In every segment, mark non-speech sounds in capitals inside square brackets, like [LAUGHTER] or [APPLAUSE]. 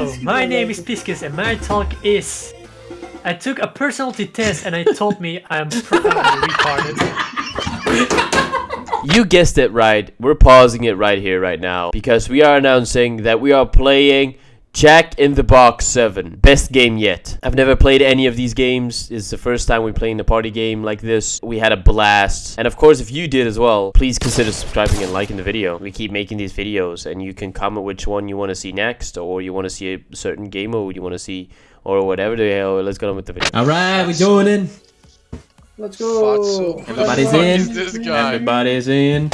Hello, my name is Piskus and my talk is... I took a personality test and it told me I'm probably [LAUGHS] retarded. You guessed it right. We're pausing it right here, right now, because we are announcing that we are playing Jack in the Box 7. Best game yet. I've never played any of these games. It's the first time we're playing a party game like this. We had a blast. And of course, if you did as well, please consider subscribing and liking the video. We keep making these videos and you can comment which one you want to see next or you want to see a certain game mode you want to see or whatever the hell. Let's get on with the video. Alright, we joining. Let's go. Everybody's Who the in. is this guy? Everybody's in.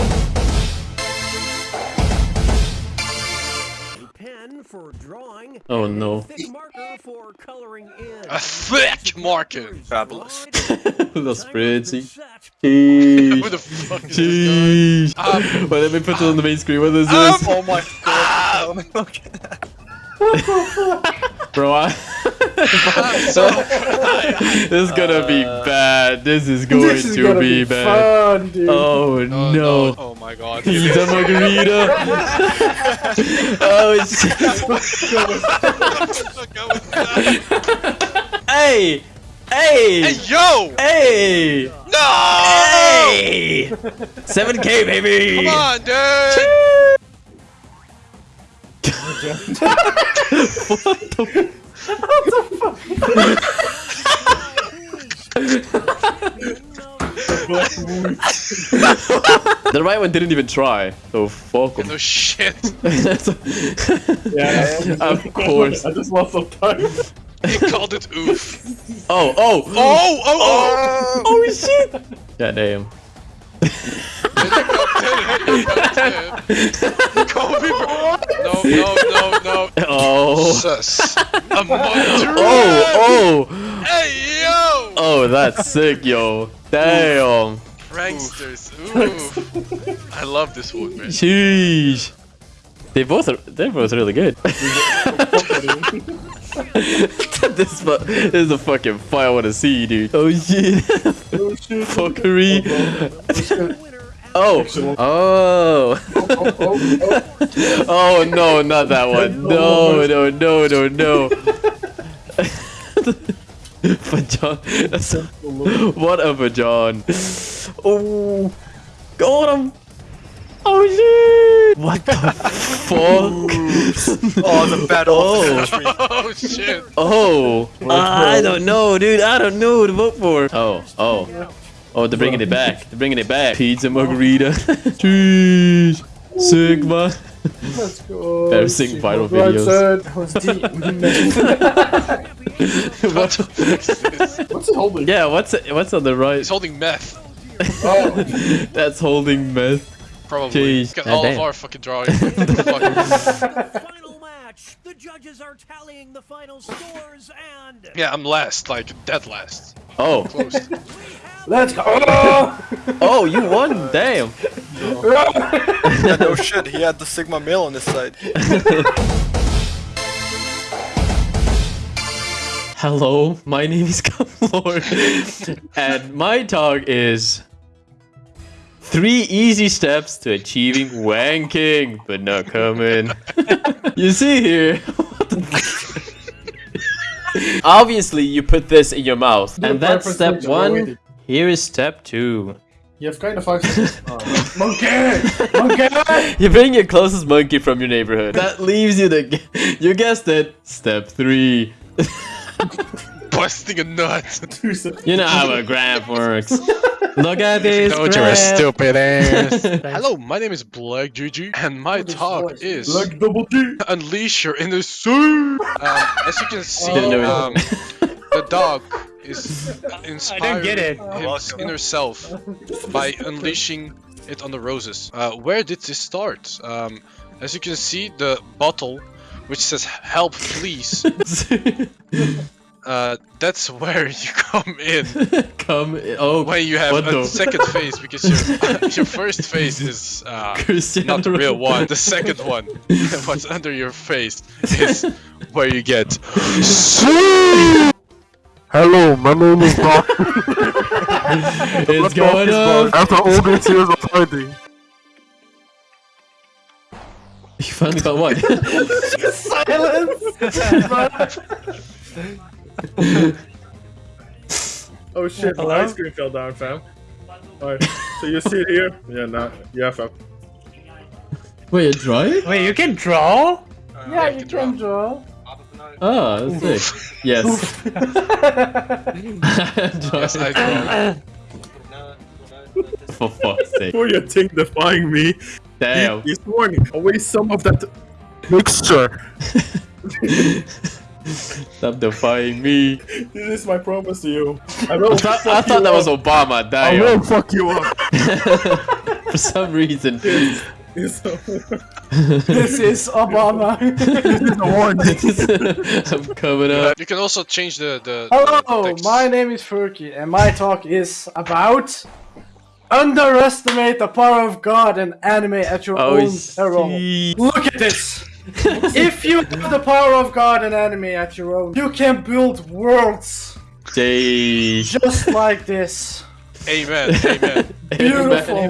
Oh no. Thick marker for coloring in. A thick marker. Fabulous. [LAUGHS] Los Fritzy. Who Sheesh. the fuck is this Sheesh. Um, Wait, let me put it on the main screen. What is Um, this? Oh my god. Look at that. Bro, I... [LAUGHS] [LAUGHS] this is gonna be uh, bad. This is going This is to be, be bad. fun, dude. Oh guy? no. no. Oh my god. Pizza margarita. [LAUGHS] oh shit. Hey! Hey! Hey yo! Hey! No! Hey! 7k baby! Come on, dude! what the The right one didn't even try. So fuck him. No shit. [LAUGHS] Yeah. of course. I just lost some time. He called it oof. Oh, oh! Oh, oh, oh! Oh, oh shit! God damn. Kobe, bro. No, no, no, no. Oh. Sus. A [LAUGHS] mother. Oh, oh! Hey, yo! Oh, that's sick, yo. Damn. Pranksters. Ooh. [LAUGHS] I love this one, man. Sheesh. They both are, they're both really good. [LAUGHS] this, this is a fucking fight I want to see, dude. Oh shit. Oh, Fuckery. Oh. Oh. oh [LAUGHS] oh no, not that one. [LAUGHS] No, no, no, no, no. [LAUGHS] Vajon. That's a, what a Vajon. Oh. Got him. Oh shit. What the fuck? Oh, the battle Oh. of. Oh, shit. Oh. oh, I don't know, dude. I don't know who to vote for. Oh, oh, oh, they're bringing it back. They're bringing it back. Pizza margarita. [LAUGHS] [LAUGHS] Cheese. Sigma. Let's go. Better sing viral videos. [LAUGHS] What the fuck is this? What's it holding? Yeah, what's what's on the right? He's holding meth. Oh, That's holding meth. Probably. Jeez. He's got all of our fucking drawings. What the fuck? final match. The judges are tallying the final scores and Yeah, I'm last, like dead last. Oh, Close. Let's go. Oh! [LAUGHS] oh, you won. Damn. Yeah, [LAUGHS] no shit, he had the Sigma male on his side. [LAUGHS] Hello, my name is Cumlord, and my talk is three easy steps to achieving wanking, but not coming. you see here. what the f- Obviously, you put this in your mouth, and that's step lunch one. Already. Here is step two. You have kind of five seconds. [LAUGHS] Oh. Monkey! Monkey! [LAUGHS] You bring your closest monkey from your neighborhood. That leaves you the. You guessed it. Step three. [LAUGHS] Busting a nut. Two seconds. You know how a graph works. Look at this. Don't you're a stupid ass. Hello, my name is Black Juju, and my talk is Like double G. Unleash Your Inner Soul. Um, as you can see, Didn't know it. um, the dog is [LAUGHS] inspiring get it. his inner self by unleashing it on the roses. Uh, where did this start? Um, as you can see, the bottle, which says "Help, please," [LAUGHS] uh, that's where [LAUGHS] you come in Come. Oh, when you have a the- second phase, because your your first phase is uh, not the real one. The second one, what's under your face, is where you get. Hello, my name is Doc. [LAUGHS] It's going up. After all these years of hiding. You finally got one. Oh shit, Hello? my ice cream fell down, fam. Alright, so you see it here? Yeah, nah. Yeah, fam. Wait, you're drawing? Wait, you can draw? Yeah, you can draw. Oh, that's sick. Yes. Yes, I. For fuck's sake. For your thing defying me, Damn. he's warning. Away some of that mixture. [LAUGHS] Stop defying me. This is my promise to you. I will I thought, fuck I thought you that was up. Obama. I will fuck you up. [LAUGHS] For some reason. [LAUGHS] It's a- [LAUGHS] This is Obama. [LAUGHS] I'm coming up. you can also change the the. Hello, the text. my name is Furky, and my talk is about underestimate the power of God and anime at your Oh, own peril. Look at this. if you have the power of God and anime at your own, you can build worlds Jay. just like this. Amen. Amen. [LAUGHS] Beautiful.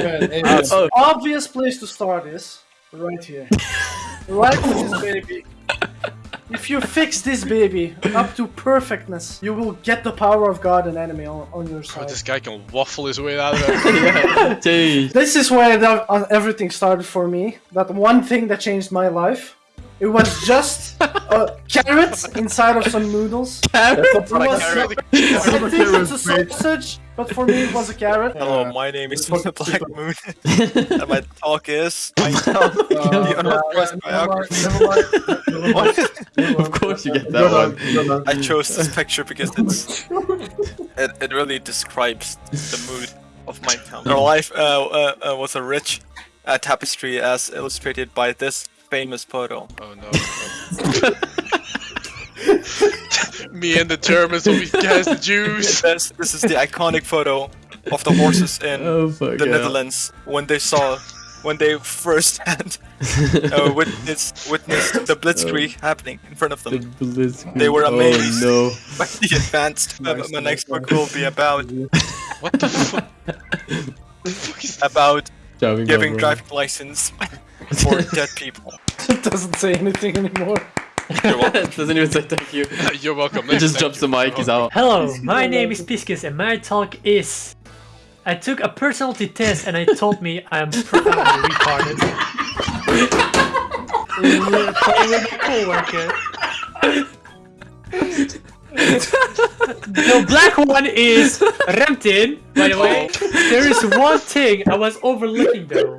Oh, Obvious place to start is right here. Right with this baby. If you fix this baby up to perfectness, you will get the power of God and enemy on, on your Oh, side. this guy can waffle his way out of [LAUGHS] it. Jay. This is where the, uh, everything started for me. That one thing that changed my life. It was just a [LAUGHS] carrot inside of some noodles. It was, carrot. I think it's a sausage, but for me it was a carrot. Hello, my name is [LAUGHS] Black Moon, [LAUGHS] and my talk is the unauthorized biography. Of course you get that one. I chose this picture because it's it, it really describes the mood of my town. Our life uh, uh, uh, was a rich uh, tapestry as illustrated by this famous photo. Oh no. [LAUGHS] Me and the Germans will be cast the Jews. [LAUGHS] This, this is the iconic photo of the horses in Oh, the yeah. Netherlands when they saw when they first had uh, [LAUGHS] witnessed witnessed the blitzkrieg happening in front of The them. blitzkrieg. They were amazed. Oh by the advanced. Uh, my next book will be about What the fuck? about no. Giving driving license [LAUGHS] for dead people. It doesn't say anything anymore. Doesn't even say thank you. [LAUGHS] You're welcome. It just thank drops you. the mic, he's out. Hello, my name is Piskus and my talk is... I took a personality test and it told me I am profoundly [LAUGHS] retarded. We're playing with my coworker. The black one is Remtin, by the way. There is one thing I was overlooking though.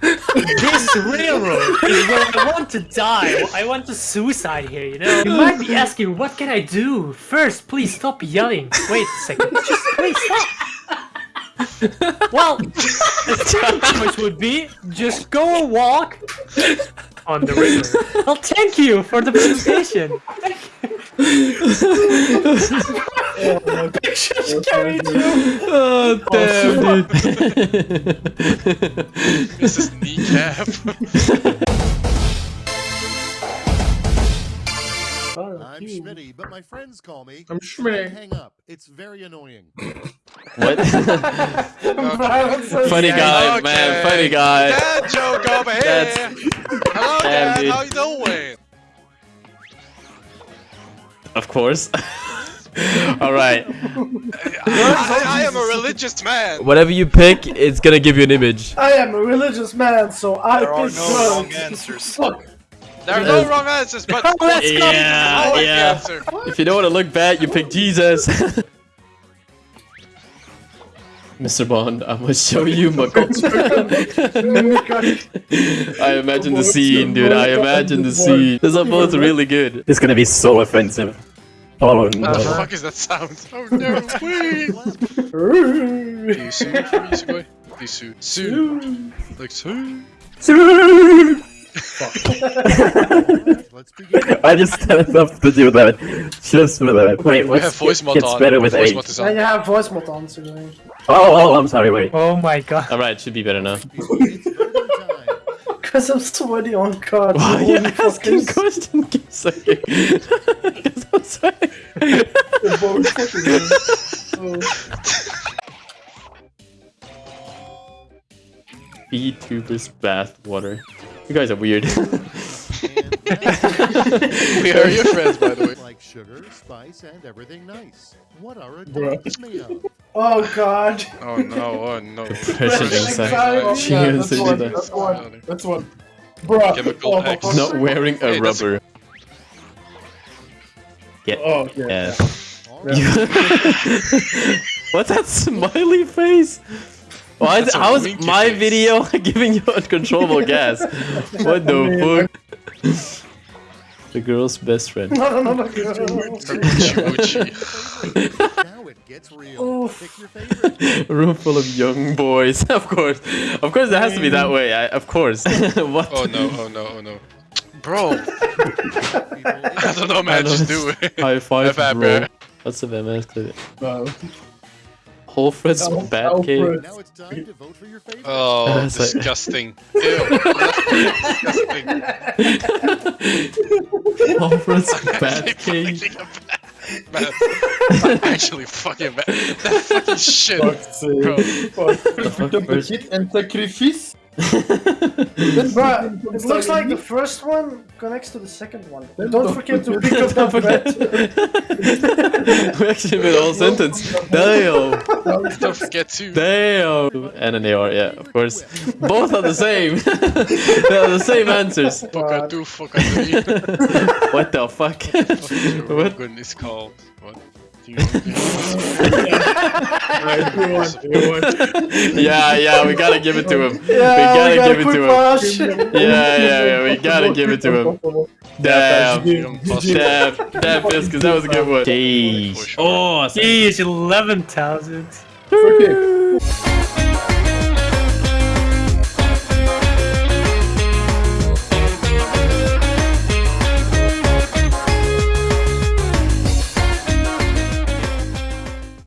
This railroad is where I want to die. I want to suicide here, you know? You might be asking, what can I do? First, please stop yelling. Wait a second. Just please stop. Well, second would be just go a walk on the river. Well, thank you for the presentation. Oh, damn, dude. This is kneecap. I'm Schmitty, but my friends call me. I'm Schmitty. Hang up. It's very annoying. What? [LAUGHS] funny Yeah, guy, okay. man. Funny guy. Dad joke over here. That's- Hello, Damn, Dad. dude. How you doing? Of course. [LAUGHS] All right. I, I am a religious man. Whatever you pick, it's gonna give you an image. I am a religious man, so I There are pick no wrong drugs. answers. There are no uh, wrong answers, but [LAUGHS] Let's go. Yeah, I like the yeah. answer. If you don't want to look bad, you pick Jesus. [LAUGHS] Mr. Bond, I'm gonna show you my I imagine the scene, dude. I imagine the scene. Those are both really good. It's gonna be so offensive. Oh What the fuck is that sound? Oh no, [LAUGHS] please. Disu, Disu, boy. Disu, Su. Like Su. Let's begin. I just had enough to do that. Just for that. Wait, We what's have voice mod gets on. better with voice age? mod is And on. you have voice mod on, so Oh, oh, I'm sorry. Wait. Oh my god. Alright, should be better now. It's voting time. Cause I'm sweaty on cards. Why are you asking questions? [LAUGHS] fuckers. [LAUGHS] [LAUGHS] question? Keep saying. Because I'm sorry. VTubers bath water. You guys are weird. [LAUGHS] We are your friends, by the way. Like sugar, spice, and everything nice. What are Bruh. adults made of? Oh god. Oh no, oh no. [LAUGHS] Depression inside. anxiety. She Yeah, that's one. That's one. That's one. Bruh. Chemical oh, X. Not wearing a Hey, that's- rubber. Oh, yeah. Yeah. All right. [LAUGHS] What's that smiley face? Why is, how is my face. video [LAUGHS] giving you uncontrollable [LAUGHS] gas? What the fuck? The girl's best friend. No, no, no, no. Moochie, moochie. now it gets real. Pick your room full of young boys. Of course. Of course, it has to be that way. I, of course. what? Oh no, oh no, oh no. Bro, [LAUGHS] I don't know, man. know Just do it. [LAUGHS] High five, F bro. bro. What's the MS to it? No. Whole Fred's bad cake. Now it's time to vote for your favorite. Oh, [LAUGHS] disgusting. Ew. disgusting. Whole Fred's bad cake. Fucking bad. Actually, fucking bad. That fucking shit. Fuck's sake. Bro. Fuck. fuck, The where's- hit and sacrifice. Bruh, it looks like the first one connects to the second one. Don't forget to pick up Don't that forget. bread. we actually made a whole sentence. Damn. Don't forget to. Damn. And an AR, yeah, of course. Both are the same. [LAUGHS] they are the same answers. Fuck I do, fuck I do. [LAUGHS] What the fuck? What what? goodness called? What? Alright, you won, you won. Yeah, yeah, we gotta give it to him. we gotta we got give it quick to him. wash. Yeah, yeah, yeah, we gotta give it to him. [LAUGHS] Damn. Damn, damn, Fiskars, that was a good one. Jeez. Oh, Jeez, 11,000. Okay.